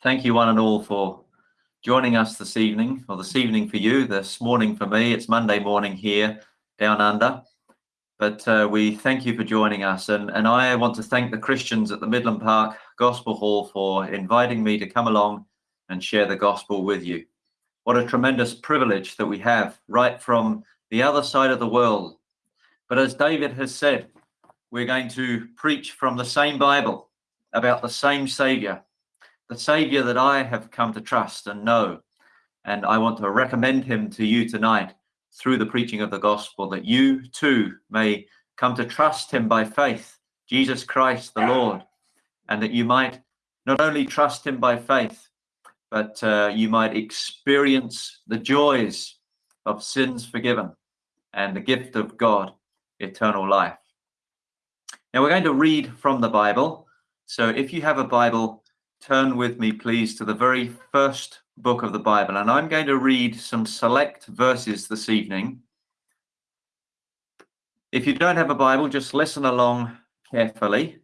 Thank you one and all for joining us this evening, or this evening for you, this morning for me. It's Monday morning here down under. But uh, we thank you for joining us. And, and I want to thank the Christians at the Midland Park Gospel Hall for inviting me to come along and share the gospel with you. What a tremendous privilege that we have right from the other side of the world. But as David has said, we're going to preach from the same Bible about the same Savior the Savior that I have come to trust and know. And I want to recommend him to you tonight through the preaching of the gospel, that you too may come to trust him by faith, Jesus Christ the Lord, and that you might not only trust him by faith, but uh, you might experience the joys of sins forgiven and the gift of God, eternal life. Now we're going to read from the Bible. So if you have a Bible, turn with me, please, to the very first book of the Bible. And I'm going to read some select verses this evening. If you don't have a Bible, just listen along carefully.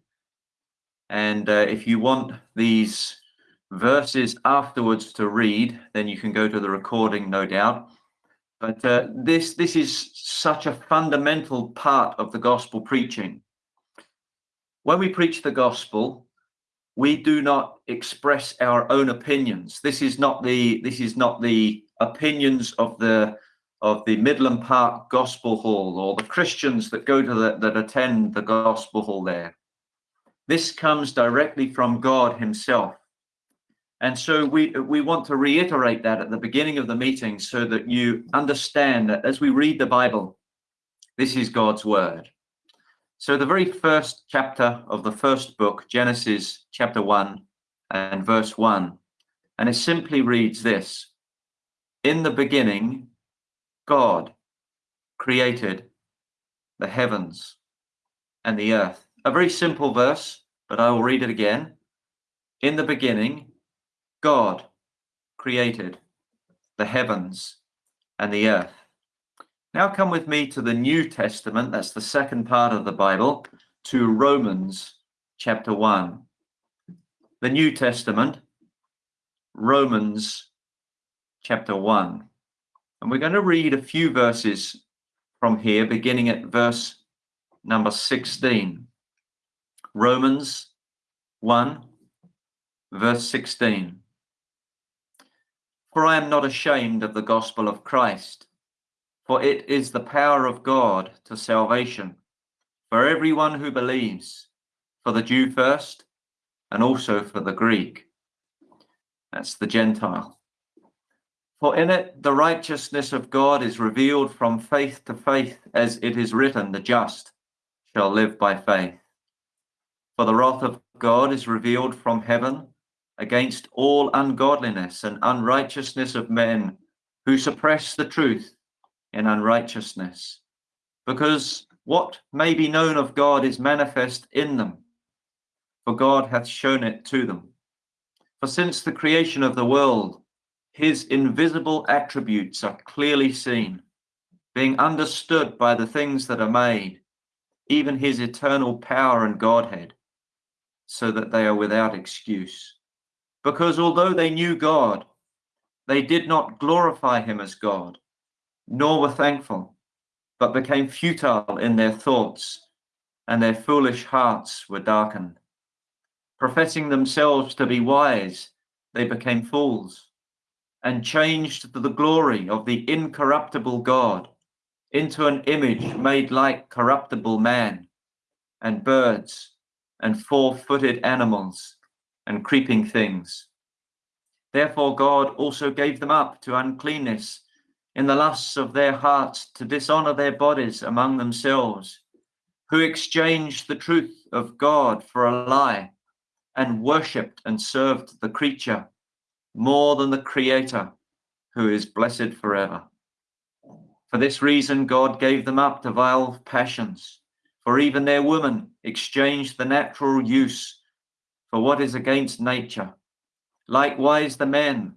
And uh, if you want these verses afterwards to read, then you can go to the recording, no doubt. But uh, this, this is such a fundamental part of the gospel preaching. When we preach the gospel, we do not express our own opinions. This is not the this is not the opinions of the of the Midland Park Gospel Hall or the Christians that go to the, that attend the Gospel Hall there. This comes directly from God Himself. And so we we want to reiterate that at the beginning of the meeting so that you understand that as we read the Bible, this is God's word. So the very first chapter of the first book, Genesis chapter 1 and verse 1, and it simply reads this, In the beginning, God created the heavens and the earth. A very simple verse, but I will read it again. In the beginning, God created the heavens and the earth. Now come with me to the New Testament, that's the second part of the Bible, to Romans chapter 1. The New Testament, Romans chapter 1. And we're going to read a few verses from here, beginning at verse number 16. Romans 1, verse 16. For I am not ashamed of the gospel of Christ for it is the power of God to salvation for everyone who believes, for the Jew first, and also for the Greek. That's the Gentile. For in it the righteousness of God is revealed from faith to faith, as it is written, the just shall live by faith. For the wrath of God is revealed from heaven against all ungodliness and unrighteousness of men who suppress the truth in unrighteousness, because what may be known of God is manifest in them, for God hath shown it to them. For since the creation of the world, his invisible attributes are clearly seen, being understood by the things that are made, even his eternal power and Godhead, so that they are without excuse. Because although they knew God, they did not glorify him as God nor were thankful, but became futile in their thoughts, and their foolish hearts were darkened. Professing themselves to be wise, they became fools, and changed the glory of the incorruptible God into an image made like corruptible man, and birds, and four-footed animals, and creeping things. Therefore God also gave them up to uncleanness in the lusts of their hearts to dishonor their bodies among themselves, who exchanged the truth of God for a lie and worshipped and served the creature more than the creator who is blessed forever. For this reason, God gave them up to vile passions, for even their women exchanged the natural use for what is against nature. Likewise, the men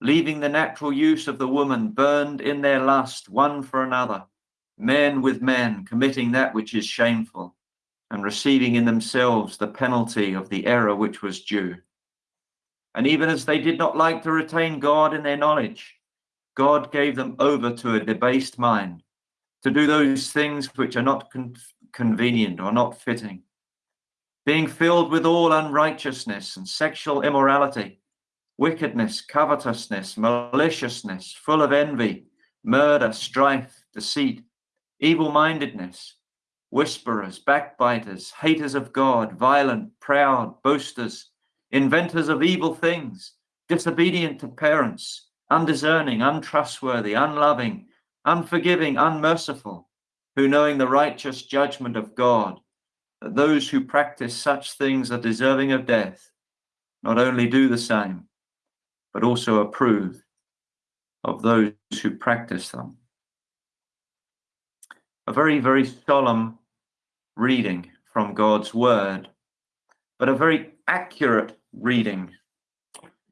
leaving the natural use of the woman, burned in their lust one for another, men with men, committing that which is shameful, and receiving in themselves the penalty of the error which was due. And even as they did not like to retain God in their knowledge, God gave them over to a debased mind to do those things which are not con convenient or not fitting, being filled with all unrighteousness and sexual immorality, wickedness, covetousness, maliciousness, full of envy, murder, strife, deceit, evil mindedness, whisperers, backbiters, haters of God, violent, proud, boasters, inventors of evil things, disobedient to parents, undiscerning, untrustworthy, unloving, unforgiving, unmerciful, who knowing the righteous judgment of God, that those who practice such things are deserving of death, not only do the same, but also approve of those who practice them. A very, very solemn reading from God's word, but a very accurate reading.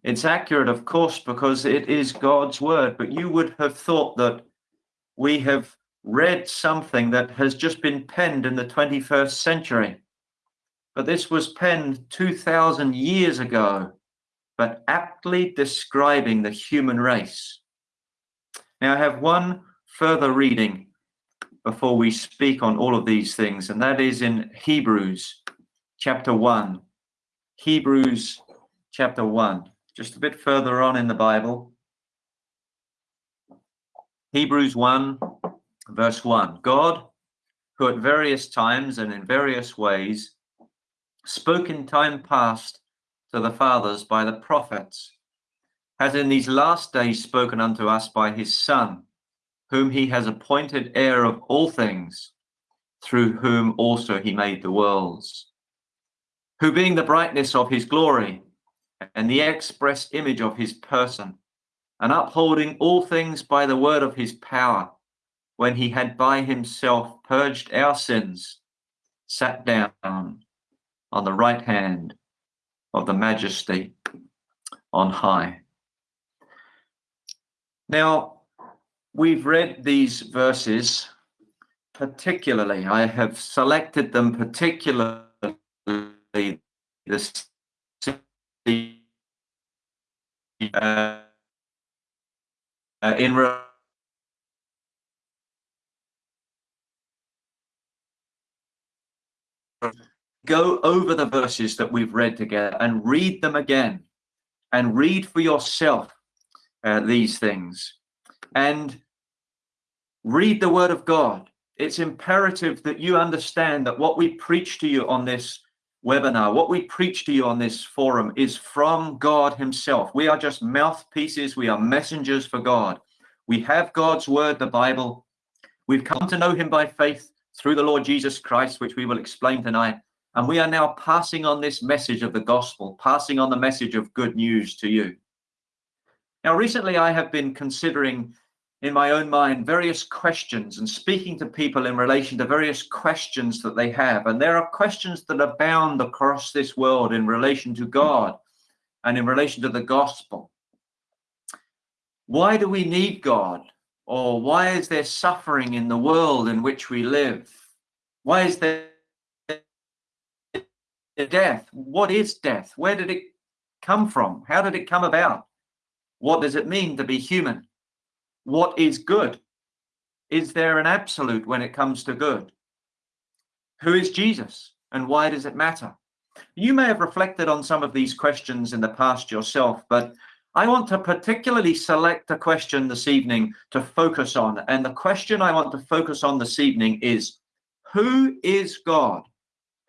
It's accurate, of course, because it is God's word, but you would have thought that we have read something that has just been penned in the 21st century. But this was penned 2,000 years ago, but aptly describing the human race. Now, I have one further reading before we speak on all of these things, and that is in Hebrews chapter 1. Hebrews chapter 1, just a bit further on in the Bible. Hebrews 1, verse 1 God, who at various times and in various ways spoke in time past to the fathers by the prophets, has in these last days spoken unto us by his Son, whom he has appointed heir of all things, through whom also he made the worlds, who being the brightness of his glory and the express image of his person, and upholding all things by the word of his power, when he had by himself purged our sins, sat down on the right hand of the majesty on high. Now, we've read these verses particularly. I have selected them particularly this uh, in go over the verses that we've read together and read them again and read for yourself uh, these things and read the word of God. It's imperative that you understand that what we preach to you on this webinar, what we preach to you on this forum is from God himself. We are just mouthpieces. We are messengers for God. We have God's word, the Bible. We've come to know him by faith through the Lord Jesus Christ, which we will explain tonight. And we are now passing on this message of the gospel, passing on the message of good news to you. Now, recently I have been considering in my own mind various questions and speaking to people in relation to various questions that they have. And there are questions that abound across this world in relation to God and in relation to the gospel. Why do we need God? Or why is there suffering in the world in which we live? Why is there death? What is death? Where did it come from? How did it come about? What does it mean to be human? what is good? Is there an absolute when it comes to good? Who is Jesus and why does it matter? You may have reflected on some of these questions in the past yourself, but I want to particularly select a question this evening to focus on. And the question I want to focus on this evening is Who is God?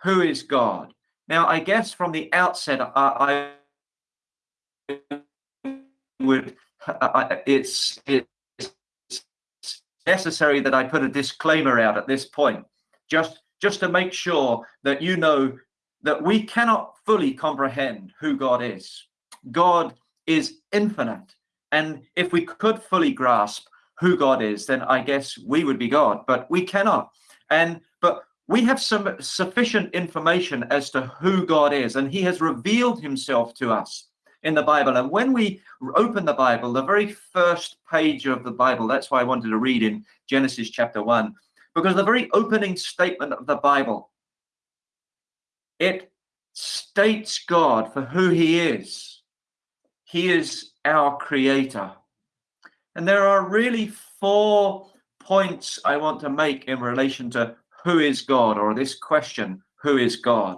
Who is God? Now, I guess from the outset, I, I would, it's, it, necessary that I put a disclaimer out at this point, just, just to make sure that you know that we cannot fully comprehend who God is. God is infinite. And if we could fully grasp who God is, then I guess we would be God, but we cannot. And but we have some sufficient information as to who God is, and He has revealed Himself to us in the Bible. And when we open the Bible, the very first page of the Bible, that's why I wanted to read in Genesis chapter 1, because the very opening statement of the Bible, it states God for who he is. he is our creator. And there are really four points I want to make in relation to who is God or this question, who is God?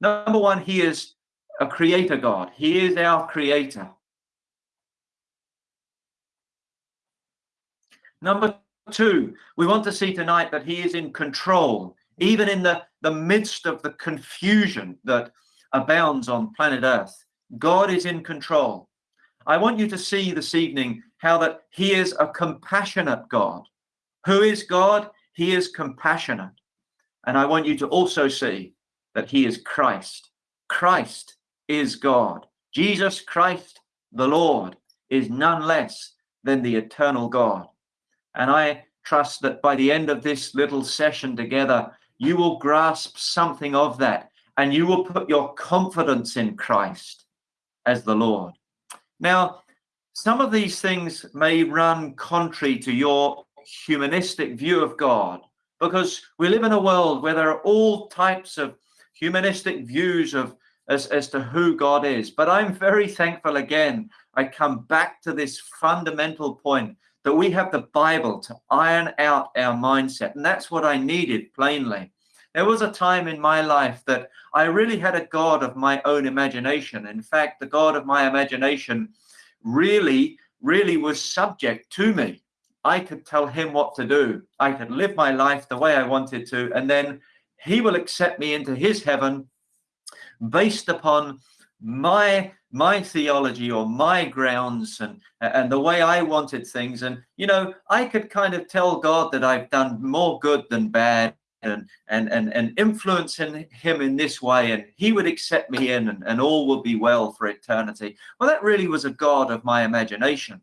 Number one, he is a creator God. He is our creator. Number two, we want to see tonight that he is in control, even in the, the midst of the confusion that abounds on planet Earth. God is in control. I want you to see this evening how that he is a compassionate God. Who is God? He is compassionate. And I want you to also see that he is Christ. Christ is God. Jesus Christ, the Lord, is none less than the eternal God. And I trust that by the end of this little session together, you will grasp something of that and you will put your confidence in Christ as the Lord. Now, some of these things may run contrary to your humanistic view of God because we live in a world where there are all types of humanistic views of as, as to who God is. But I'm very thankful again. I come back to this fundamental point that we have the Bible to iron out our mindset. And that's what I needed plainly. There was a time in my life that I really had a God of my own imagination. In fact, the God of my imagination really, really was subject to me. I could tell him what to do. I could live my life the way I wanted to, and then he will accept me into his heaven based upon my my theology or my grounds and and the way I wanted things. And you know I could kind of tell God that I've done more good than bad and and and, and influence in him in this way and he would accept me in and, and all will be well for eternity. Well that really was a god of my imagination.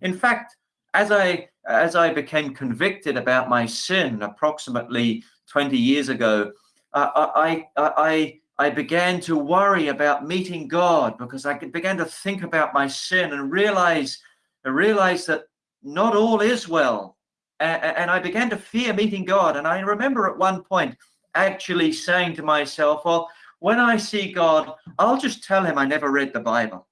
In fact as i as i became convicted about my sin approximately 20 years ago I, I i I began to worry about meeting God because I began to think about my sin and realize, realize that not all is well and I began to fear meeting God. And I remember at one point actually saying to myself, well, when I see God, I'll just tell him I never read the Bible.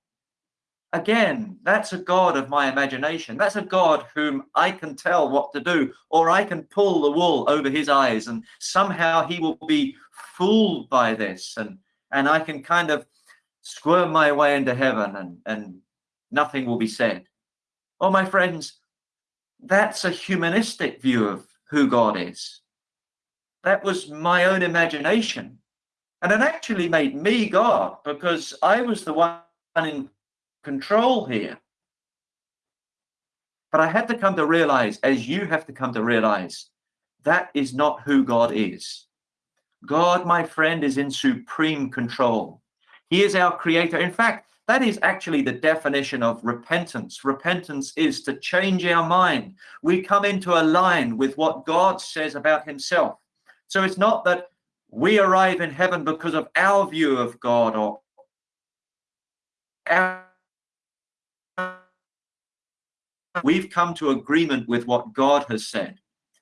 Again, that's a God of my imagination. That's a God whom I can tell what to do, or I can pull the wool over his eyes, and somehow he will be fooled by this, and and I can kind of squirm my way into heaven, and and nothing will be said. Oh, my friends, that's a humanistic view of who God is. That was my own imagination. And it actually made me God because I was the one in control here. But I had to come to realize, as you have to come to realize, that is not who God is. God, my friend, is in supreme control. He is our creator. In fact, that is actually the definition of repentance. Repentance is to change our mind. We come into a line with what God says about himself. So it's not that we arrive in heaven because of our view of God or our we've come to agreement with what God has said.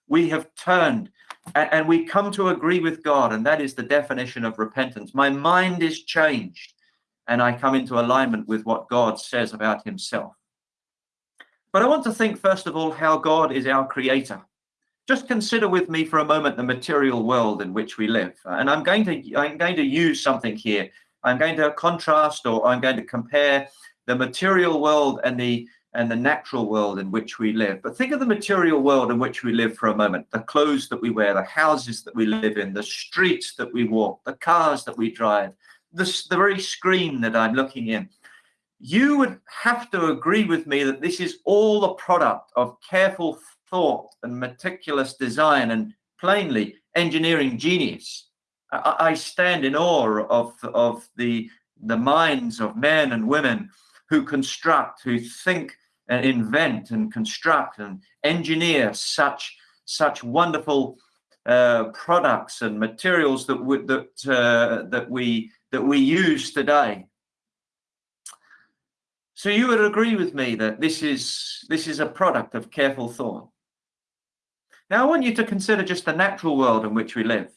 We have turned and, we come to agree with God, and that is the definition of repentance. My mind is changed and I come into alignment with what God says about himself. But I want to think, first of all, how God is our creator. Just consider with me for a moment the material world in which we live. Uh, and I'm going to I'm going to use something here. I'm going to contrast or I'm going to compare the material world and the and the natural world in which we live. But think of the material world in which we live for a moment. The clothes that we wear, the houses that we live in, the streets that we walk, the cars that we drive, the, the very screen that I'm looking in, you would have to agree with me that this is all the product of careful thought and meticulous design and plainly engineering genius. I, I stand in awe of, of the, the minds of men and women who construct, who think and invent and construct and engineer such such wonderful uh, products and materials that we, that uh, that we that we use today. So you would agree with me that this is this is a product of careful thought. Now I want you to consider just the natural world in which we live.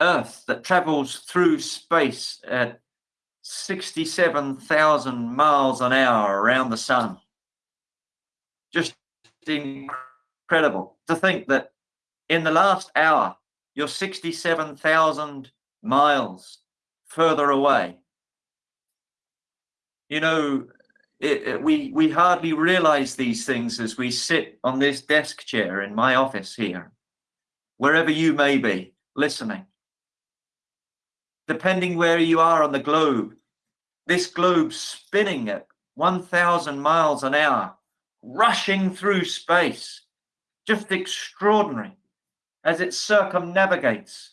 Earth that travels through space at 67,000 miles an hour around the sun. Incredible to think that in the last hour, you're 67,000 miles further away. You know, it, it, we, we hardly realize these things as we sit on this desk chair in my office here, wherever you may be listening. Depending where you are on the globe, this globe spinning at 1,000 miles an hour, rushing through space, just extraordinary as it circumnavigates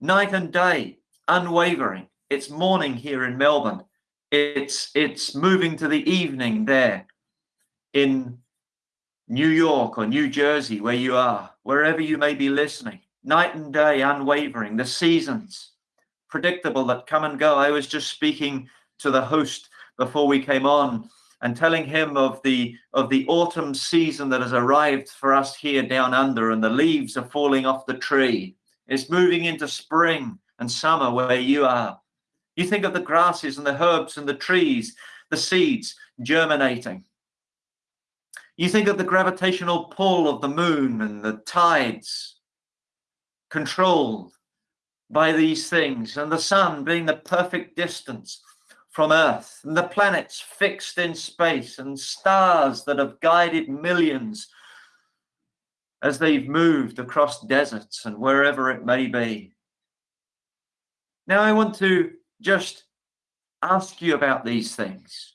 night and day, unwavering. It's morning here in Melbourne. It's it's moving to the evening there in New York or New Jersey, where you are, wherever you may be listening. Night and day, unwavering. The seasons, predictable that come and go. I was just speaking to the host before we came on and telling him of the of the autumn season that has arrived for us here down under and the leaves are falling off the tree. It's moving into spring and summer where you are. You think of the grasses and the herbs and the trees the seeds germinating. You think of the gravitational pull of the moon and the tides controlled by these things and the sun being the perfect distance from Earth, and the planets fixed in space, and stars that have guided millions as they've moved across deserts and wherever it may be. Now, I want to just ask you about these things.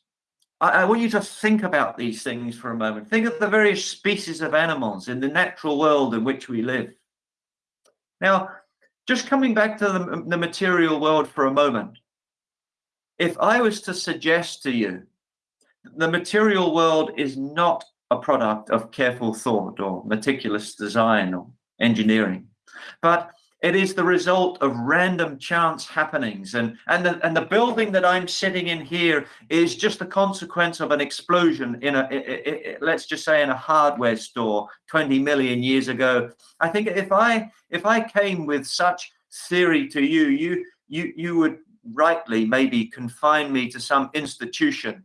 I, I, want you to think about these things for a moment. Think of the various species of animals in the natural world in which we live. Now, just coming back to the, the material world for a moment, if I was to suggest to you the material world is not a product of careful thought or meticulous design or engineering, but it is the result of random chance happenings. And, and, the, and the building that I'm sitting in here is just the consequence of an explosion in a, it, it, let's just say in a hardware store 20 million years ago. I think if I, if I came with such theory to you, you, you, you would rightly maybe confine me to some institution.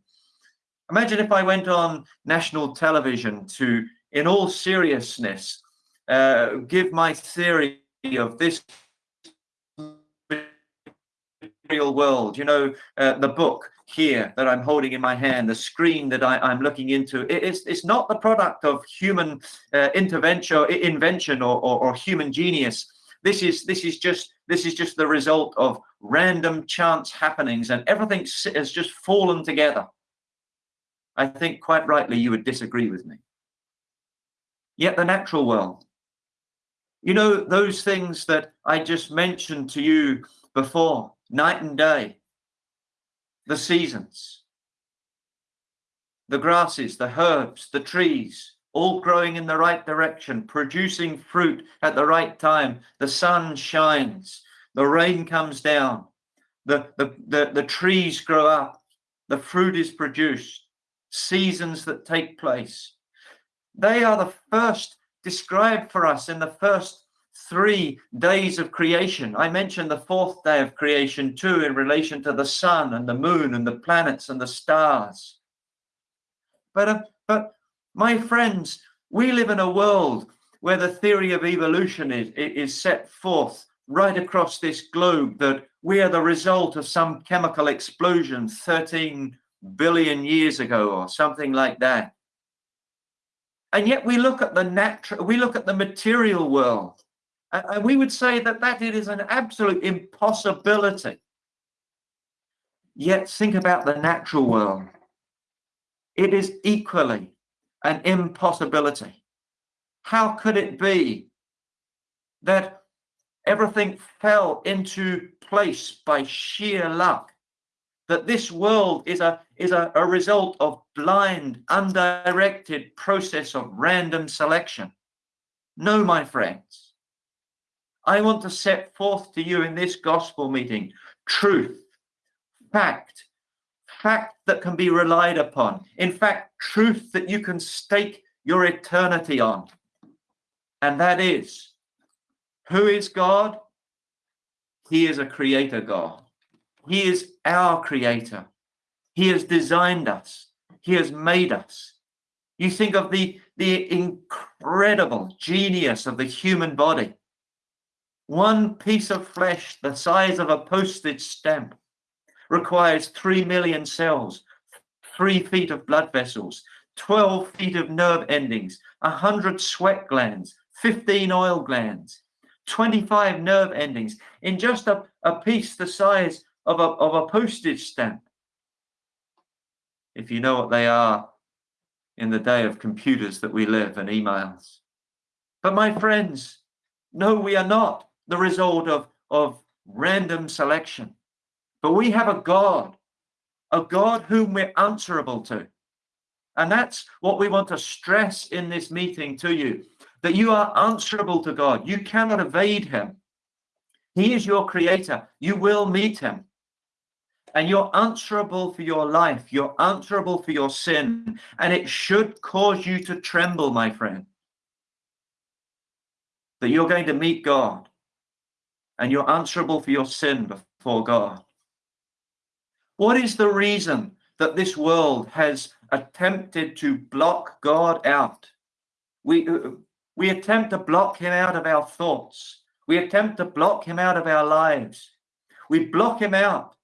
Imagine if I went on national television to, in all seriousness, uh, give my theory of this real world. You know, uh, the book here that I'm holding in my hand, the screen that I, am looking into, it, it's, it's not the product of human uh, intervention, invention, or, or, or human genius. This is this is just this is just the result of random chance happenings, and everything has just fallen together. I think quite rightly you would disagree with me. Yet the natural world, you know, those things that I just mentioned to you before, night and day, the seasons, the grasses, the herbs, the trees, all growing in the right direction, producing fruit at the right time. The sun shines, the rain comes down, the, the, the, the trees grow up, the fruit is produced, seasons that take place. They are the first described for us in the first three days of creation. I mentioned the fourth day of creation too, in relation to the sun and the moon and the planets and the stars. But, uh, but my friends, we live in a world where the theory of evolution is, is set forth right across this globe that we are the result of some chemical explosion 13 billion years ago or something like that. And yet we look at the natural, we look at the material world, and we would say that that it is an absolute impossibility. Yet think about the natural world. It is equally an impossibility. How could it be that everything fell into place by sheer luck? That this world is a is a, a result of blind, undirected process of random selection. No, my friends. I want to set forth to you in this gospel meeting truth, fact, fact that can be relied upon. In fact, truth that you can stake your eternity on. And that is who is God? He is a creator God. He is our creator. He has designed us. He has made us. You think of the, the incredible genius of the human body. One piece of flesh the size of a postage stamp requires 3 million cells, three feet of blood vessels, 12 feet of nerve endings, 100 sweat glands, 15 oil glands, 25 nerve endings in just a, a piece the size of a, of a postage stamp. If you know what they are in the day of computers that we live and emails. But my friends, no, we are not the result of, of random selection. But we have a God, a God whom we're answerable to. And that's what we want to stress in this meeting to you that you are answerable to God. You cannot evade him. He is your creator. You will meet him. And you're answerable for your life. You're answerable for your sin. And it should cause you to tremble, my friend, that you're going to meet God and you're answerable for your sin before God. What is the reason that this world has attempted to block God out? We, uh, we attempt to block him out of our thoughts. We attempt to block him out of our lives. We block him out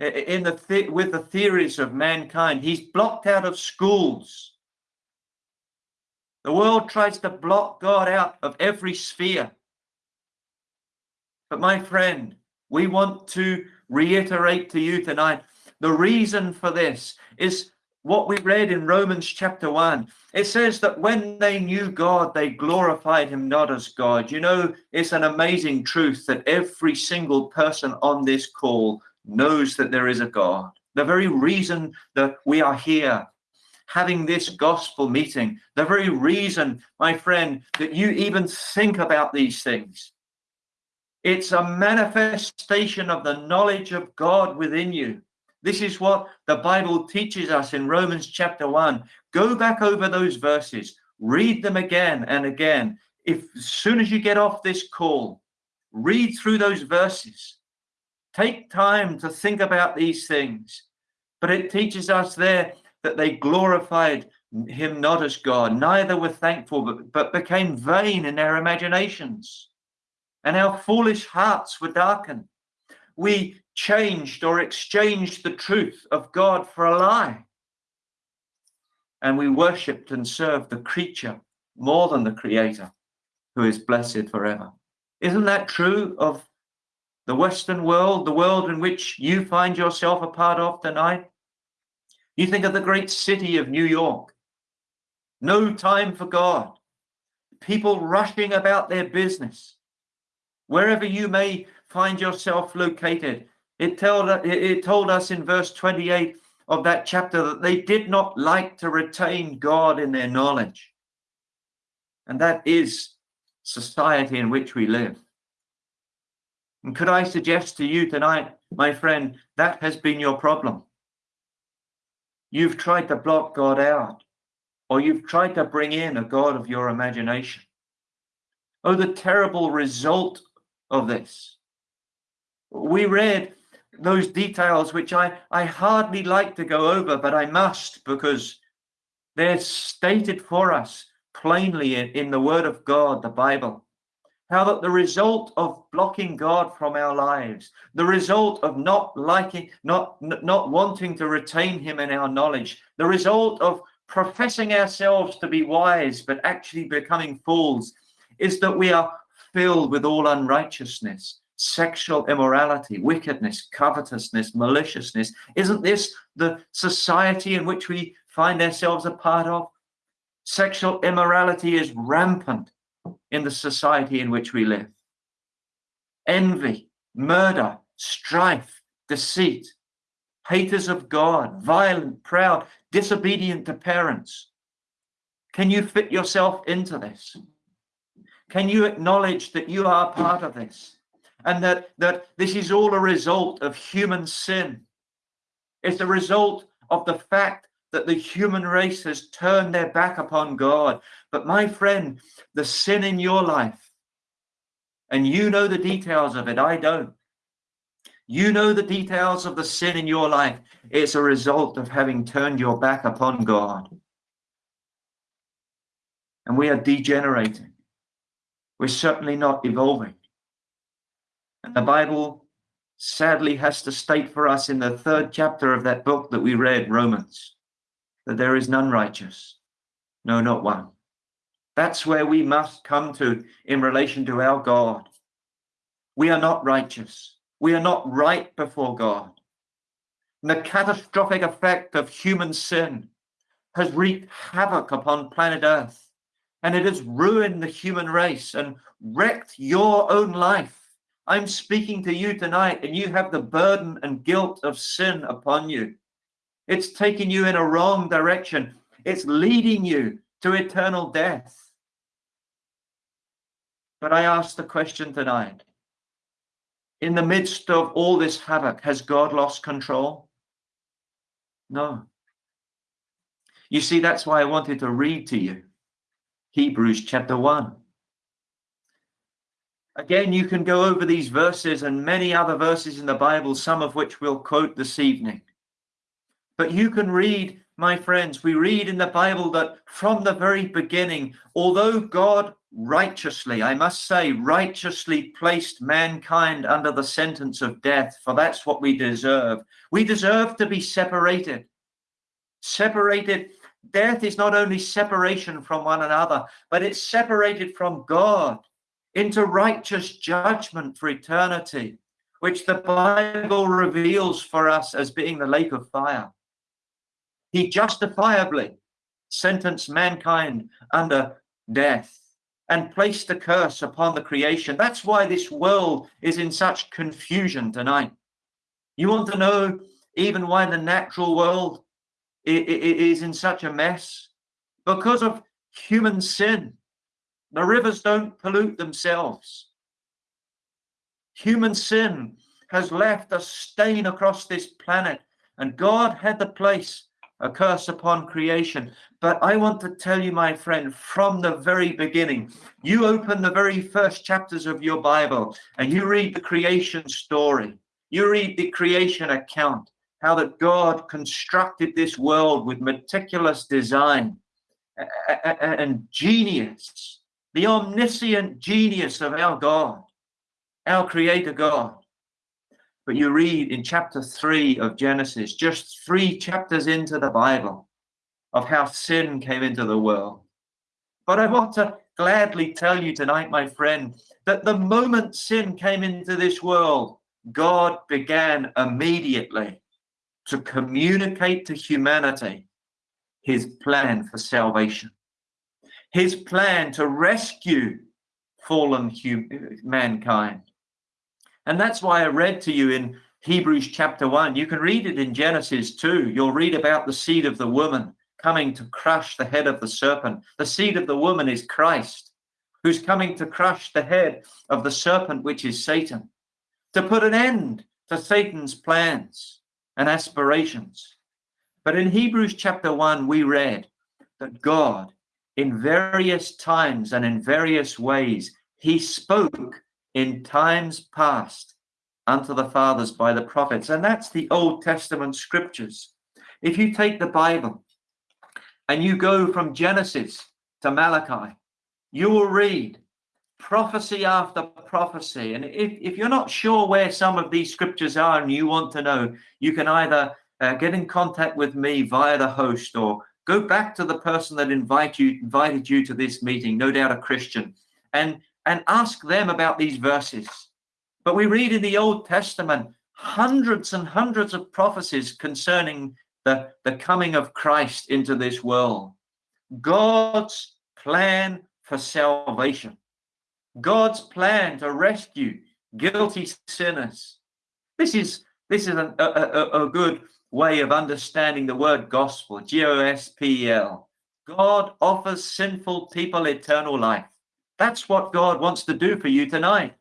in the, the with the theories of mankind. He's blocked out of schools. The world tries to block God out of every sphere. But my friend, we want to reiterate to you tonight the reason for this is what we read in Romans chapter 1. It says that when they knew God, they glorified him not as God. You know, it's an amazing truth that every single person on this call knows that there is a God. The very reason that we are here having this gospel meeting, the very reason, my friend, that you even think about these things it's a manifestation of the knowledge of God within you. This is what the Bible teaches us in Romans chapter 1. Go back over those verses, read them again and again. If as soon as you get off this call, read through those verses. Take time to think about these things. But it teaches us there that they glorified him not as God, neither were thankful, but, but became vain in their imaginations and our foolish hearts were darkened. We changed or exchanged the truth of God for a lie. And we worshipped and served the creature more than the creator who is blessed forever. Isn't that true of the Western world, the world in which you find yourself a part of tonight? You think of the great city of New York. No time for God. People rushing about their business wherever you may find yourself located. It told, it told us in verse 28 of that chapter that they did not like to retain God in their knowledge. And that is society in which we live. And could I suggest to you tonight, my friend, that has been your problem. You've tried to block God out, or you've tried to bring in a God of your imagination. Oh, the terrible result of this. We read those details, which I, I hardly like to go over, but I must because they're stated for us plainly in, in the Word of God, the Bible. How that the result of blocking God from our lives, the result of not liking, not not wanting to retain Him in our knowledge, the result of professing ourselves to be wise but actually becoming fools, is that we are filled with all unrighteousness, sexual immorality, wickedness, covetousness, maliciousness. Isn't this the society in which we find ourselves a part of? Sexual immorality is rampant in the society in which we live. Envy, murder, strife, deceit, haters of God, violent, proud, disobedient to parents. Can you fit yourself into this? Can you acknowledge that you are part of this and that, that this is all a result of human sin? It's a result of the fact that the human race has turned their back upon God. But my friend, the sin in your life, and you know the details of it, I don't. You know the details of the sin in your life. It's a result of having turned your back upon God. And we are degenerating. We're certainly not evolving. And the Bible sadly has to state for us in the third chapter of that book that we read, Romans, that there is none righteous. No, not one. That's where we must come to in relation to our God. We are not righteous. We are not right before God. And the catastrophic effect of human sin has wreaked havoc upon planet Earth, and it has ruined the human race and wrecked your own life. I'm speaking to you tonight, and you have the burden and guilt of sin upon you. It's taking you in a wrong direction. It's leading you to eternal death. But I ask the question tonight in the midst of all this havoc, has God lost control? No. You see, that's why I wanted to read to you Hebrews chapter 1. Again, you can go over these verses and many other verses in the Bible, some of which we'll quote this evening. But you can read, my friends, we read in the Bible that from the very beginning, although God righteously, I must say, righteously placed mankind under the sentence of death, for that's what we deserve. We deserve to be separated. Separated. Death is not only separation from one another, but it's separated from God into righteous judgment for eternity, which the Bible reveals for us as being the lake of fire. He justifiably sentenced mankind under death and placed a curse upon the creation. That's why this world is in such confusion tonight. You want to know even why the natural world is in such a mess? Because of human sin. The rivers don't pollute themselves. Human sin has left a stain across this planet, and God had to place a curse upon creation. But I want to tell you, my friend, from the very beginning, you open the very first chapters of your Bible and you read the creation story. You read the creation account, how that God constructed this world with meticulous design and genius, the omniscient genius of our God, our creator God. But you read in chapter three of Genesis, just three chapters into the Bible, of how sin came into the world. But I want to gladly tell you tonight, my friend, that the moment sin came into this world, God began immediately to communicate to humanity his plan for salvation, his plan to rescue fallen mankind. And that's why I read to you in Hebrews chapter 1. You can read it in Genesis 2. You'll read about the seed of the woman coming to crush the head of the serpent. The seed of the woman is Christ, who's coming to crush the head of the serpent, which is Satan, to put an end to Satan's plans and aspirations. But in Hebrews chapter 1, we read that God, in various times and in various ways, he spoke in times past unto the fathers by the prophets. And that's the Old Testament scriptures. If you take the Bible and you go from Genesis to Malachi, you will read prophecy after prophecy. And if, if you're not sure where some of these scriptures are and you want to know, you can either uh, get in contact with me via the host or go back to the person that invite you, invited you to this meeting, no doubt a Christian, and, and ask them about these verses. But we read in the Old Testament hundreds and hundreds of prophecies concerning the, the coming of Christ into this world. God's plan for salvation. God's plan to rescue guilty sinners. This is this is a, a, a good way of understanding the word gospel, G-O-S-P-E-L. God offers sinful people eternal life. That's what God wants to do for you tonight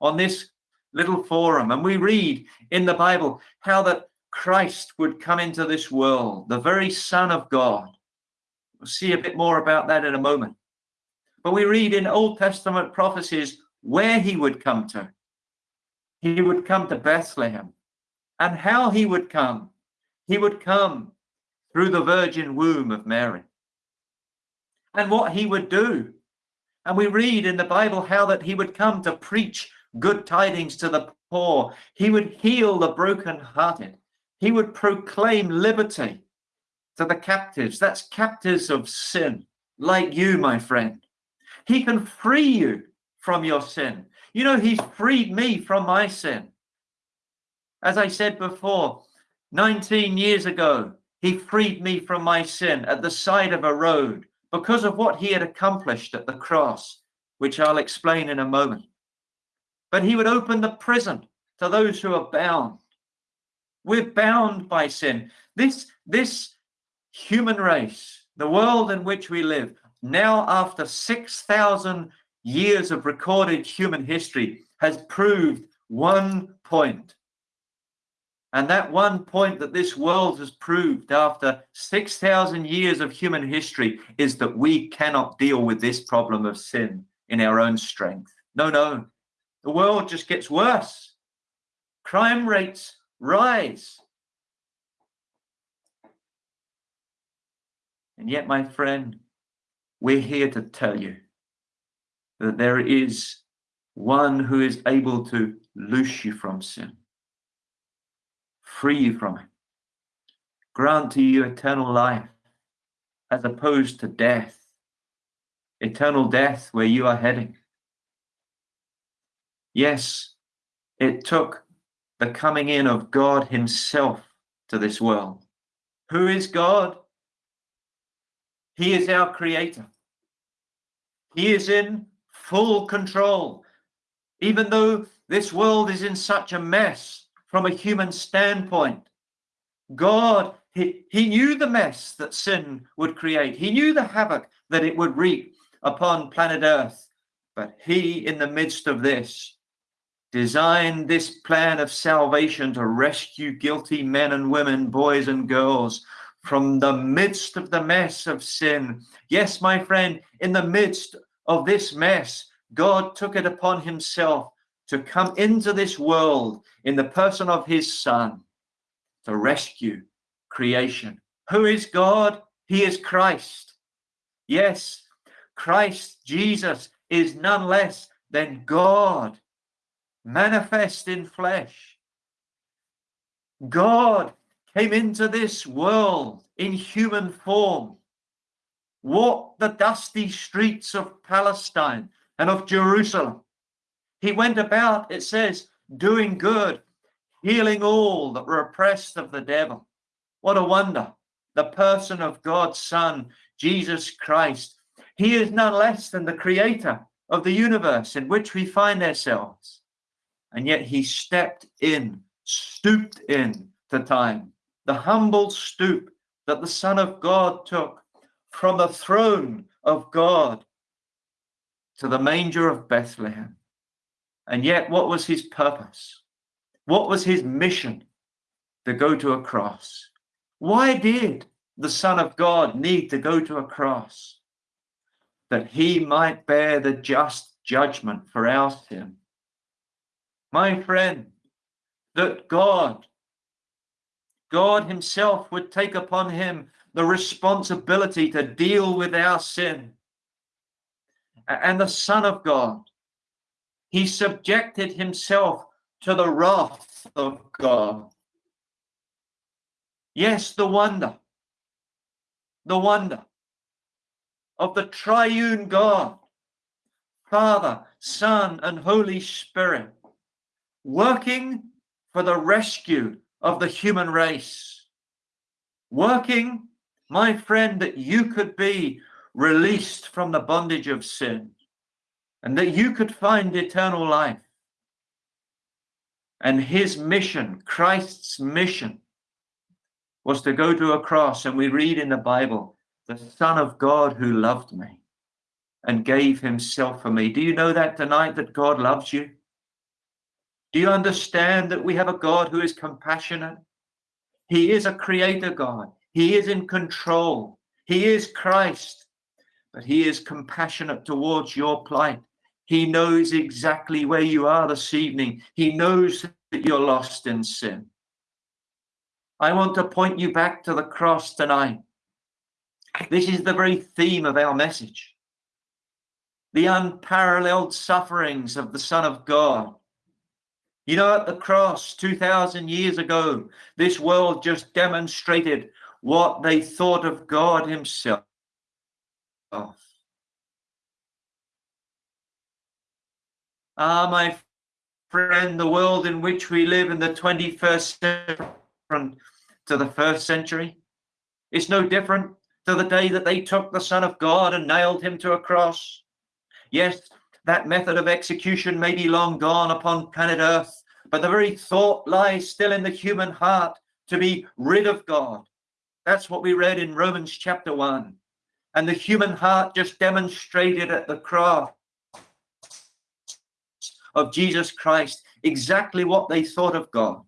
on this little forum. And we read in the Bible how that Christ would come into this world, the very Son of God. We'll see a bit more about that in a moment. But we read in Old Testament prophecies where he would come to. he would come to Bethlehem. And how he would come? He would come through the virgin womb of Mary. And what he would do. And we read in the Bible how that he would come to preach good tidings to the poor. He would heal the brokenhearted. He would proclaim liberty to the captives. That's captives of sin, like you, my friend. He can free you from your sin. You know, he's freed me from my sin. As I said before, 19 years ago, he freed me from my sin at the side of a road because of what he had accomplished at the cross, which I'll explain in a moment. But he would open the prison to those who are bound. We're bound by sin. This, this human race, the world in which we live, now after 6,000 years of recorded human history, has proved one point. And that one point that this world has proved after 6,000 years of human history is that we cannot deal with this problem of sin in our own strength. No, no. The world just gets worse. Crime rates rise. And yet, my friend, we're here to tell you that there is one who is able to loose you from sin, free you from it, grant to you eternal life as opposed to death, eternal death where you are heading. Yes, it took the coming in of God Himself to this world. Who is God? He is our Creator. He is in full control. Even though this world is in such a mess from a human standpoint, God, he, he knew the mess that sin would create. He knew the havoc that it would wreak upon planet Earth. But He, in the midst of this, designed this plan of salvation to rescue guilty men and women, boys and girls from the midst of the mess of sin. Yes, my friend, in the midst of this mess, God took it upon himself to come into this world in the person of his son to rescue creation. Who is God? He is Christ. Yes, Christ Jesus is none less than God manifest in flesh. God came into this world in human form, walked the dusty streets of Palestine and of Jerusalem. He went about, it says, doing good, healing all that were oppressed of the devil. What a wonder. The person of God's Son, Jesus Christ. He is none less than the creator of the universe in which we find ourselves. And yet he stepped in, stooped in to time, the humble stoop that the Son of God took from the throne of God to the manger of Bethlehem. And yet, what was his purpose? What was his mission? To go to a cross. Why did the Son of God need to go to a cross? That he might bear the just judgment for our sin my friend, that God, God Himself would take upon Him the responsibility to deal with our sin. And the Son of God, He subjected Himself to the wrath of God. Yes, the wonder, the wonder of the triune God, Father, Son, and Holy Spirit working for the rescue of the human race. Working, my friend, that you could be released from the bondage of sin and that you could find eternal life. And his mission, Christ's mission, was to go to a cross. And we read in the Bible, the Son of God who loved me and gave himself for me. Do you know that tonight that God loves you? Do you understand that we have a God who is compassionate? He is a creator God. He is in control. He is Christ, but he is compassionate towards your plight. He knows exactly where you are this evening. He knows that you're lost in sin. I want to point you back to the cross tonight. This is the very theme of our message. The unparalleled sufferings of the Son of God. You know, at the cross 2,000 years ago, this world just demonstrated what they thought of God Himself. Ah, my friend, the world in which we live in the 21st century to the first century, it's no different to the day that they took the Son of God and nailed him to a cross. Yes, that method of execution may be long gone upon planet Earth, but the very thought lies still in the human heart to be rid of God. That's what we read in Romans chapter 1. And the human heart just demonstrated at the cross of Jesus Christ exactly what they thought of God.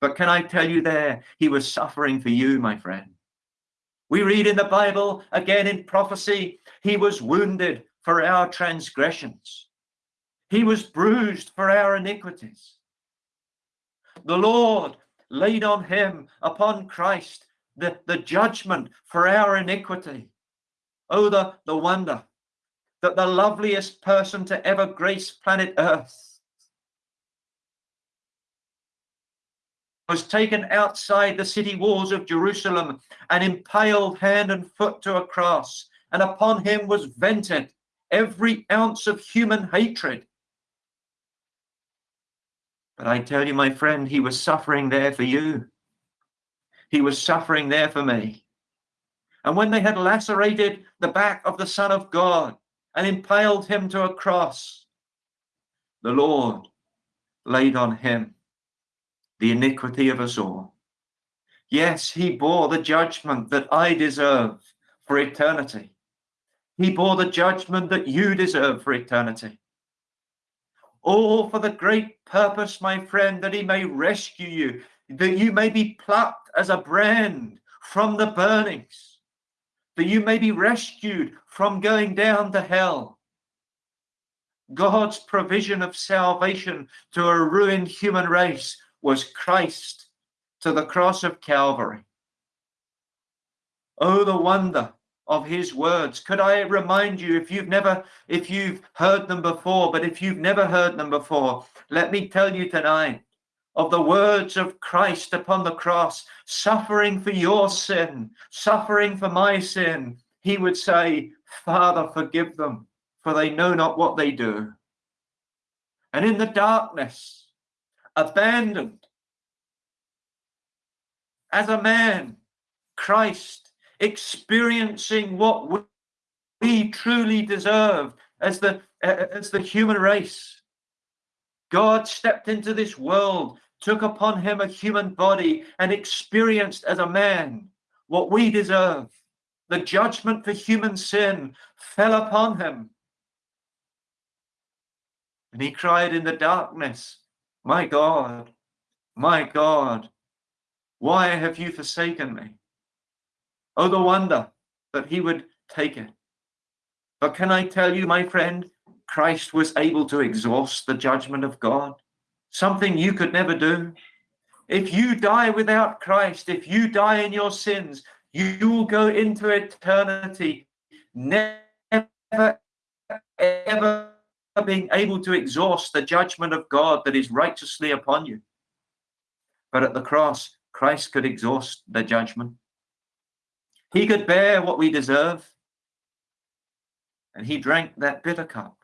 But can I tell you there, he was suffering for you, my friend. We read in the Bible, again in prophecy, he was wounded for our transgressions. He was bruised for our iniquities. The Lord laid on him, upon Christ, the, the judgment for our iniquity. Oh, the, the wonder that the loveliest person to ever grace planet Earth was taken outside the city walls of Jerusalem and impaled hand and foot to a cross, and upon him was vented every ounce of human hatred. But I tell you, my friend, he was suffering there for you. He was suffering there for me. And when they had lacerated the back of the Son of God, and impaled him to a cross. The Lord laid on him the iniquity of us all. Yes, he bore the judgment that I deserve for eternity. He bore the judgment that you deserve for eternity. All for the great purpose, my friend, that he may rescue you, that you may be plucked as a brand from the burnings that you may be rescued from going down to hell. God's provision of salvation to a ruined human race was Christ to the cross of Calvary. Oh, the wonder of his words. Could I remind you, if you've never, if you've heard them before, but if you've never heard them before, let me tell you tonight of the words of Christ upon the cross, suffering for your sin, suffering for my sin, he would say, Father, forgive them, for they know not what they do. And in the darkness, abandoned, as a man, Christ, experiencing what we truly deserve as the, as the human race. God stepped into this world took upon him a human body and experienced as a man what we deserve. The judgment for human sin fell upon him. And he cried in the darkness, My God, my God, why have you forsaken me? Oh, the wonder that he would take it. But can I tell you, my friend, Christ was able to exhaust the judgment of God something you could never do. If you die without Christ, if you die in your sins, you will go into eternity, never, ever being able to exhaust the judgment of God that is righteously upon you. But at the cross, Christ could exhaust the judgment. He could bear what we deserve. And he drank that bitter cup.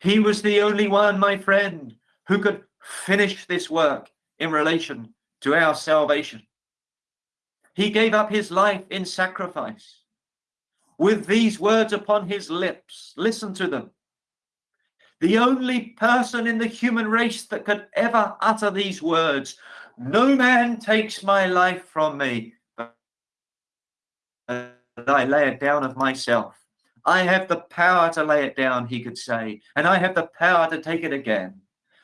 He was the only one, my friend, who could finish this work in relation to our salvation. He gave up his life in sacrifice. With these words upon his lips, listen to them. The only person in the human race that could ever utter these words, no man takes my life from me, I lay it down of myself. I have the power to lay it down, he could say, and I have the power to take it again.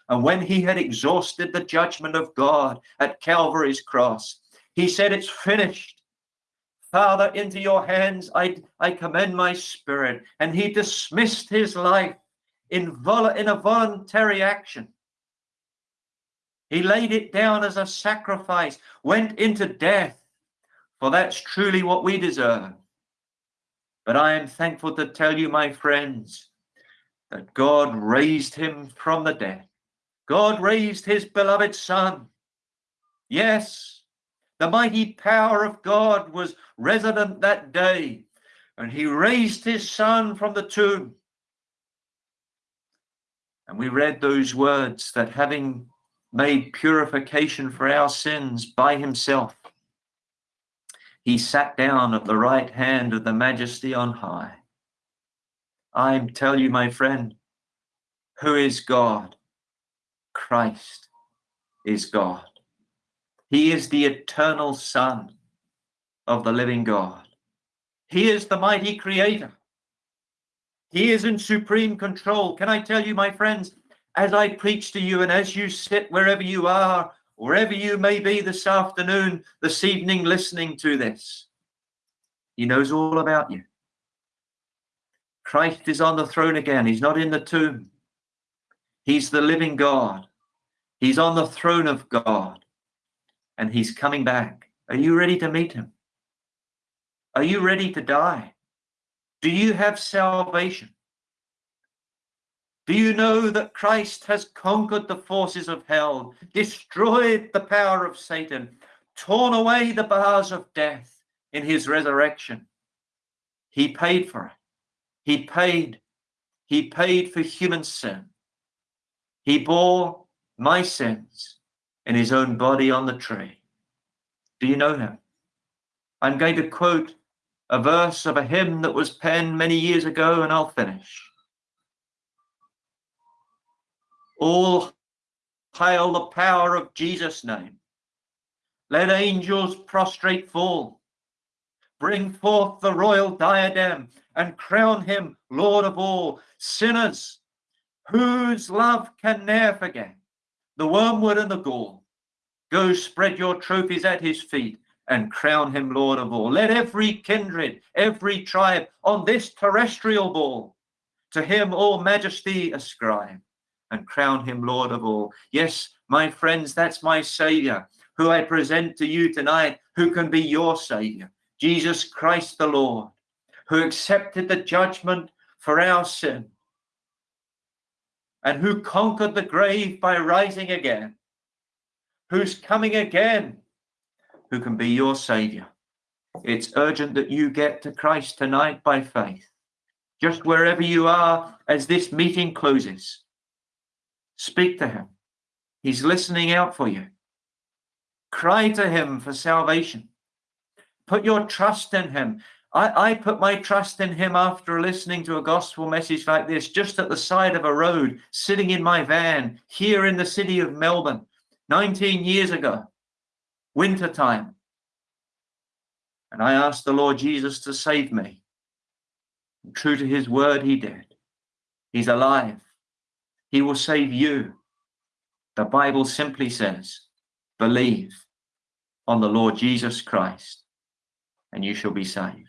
And when he had exhausted the judgment of God at Calvary's cross, he said, It's finished. Father, into your hands I, I commend my spirit. And he dismissed his life in, vol- in a voluntary action. He laid it down as a sacrifice, went into death, for that's truly what we deserve. But I am thankful to tell you, my friends, that God raised him from the dead. God raised his beloved Son. Yes, the mighty power of God was resident that day, and he raised his Son from the tomb. And we read those words that having made purification for our sins by himself, he sat down at the right hand of the majesty on high. I tell you, my friend, who is God? Christ is God. He is the eternal Son of the living God. He is the mighty creator. He is in supreme control. Can I tell you, my friends, as I preach to you and as you sit wherever you are, wherever you may be this afternoon, this evening, listening to this, He knows all about you. Christ is on the throne again. He's not in the tomb. He's the living God. He's on the throne of God and he's coming back. Are you ready to meet him? Are you ready to die? Do you have salvation? Do you know that Christ has conquered the forces of hell, destroyed the power of Satan, torn away the bars of death in his resurrection? He paid for it. He paid. He paid for human sin. He bore my sins in his own body on the tree. Do you know him? I'm going to quote a verse of a hymn that was penned many years ago, and I'll finish. All hail the power of Jesus' name. Let angels prostrate fall. Bring forth the royal diadem and crown him Lord of all. Sinners, whose love can ne'er forget the wormwood and the gall. Go spread your trophies at his feet and crown him Lord of all. Let every kindred, every tribe on this terrestrial ball to him all majesty ascribe and crown him Lord of all. Yes, my friends, that's my Savior who I present to you tonight, who can be your Savior. Jesus Christ the Lord, who accepted the judgment for our sin and who conquered the grave by rising again, who's coming again, who can be your Savior. It's urgent that you get to Christ tonight by faith. Just wherever you are as this meeting closes, speak to Him. He's listening out for you. Cry to Him for salvation. Put your trust in Him. I, I put my trust in him after listening to a gospel message like this, just at the side of a road, sitting in my van here in the city of Melbourne, 19 years ago, winter time. And I asked the Lord Jesus to save me. And true to his word, he did. He's alive. He will save you. The Bible simply says, believe on the Lord Jesus Christ, and you shall be saved.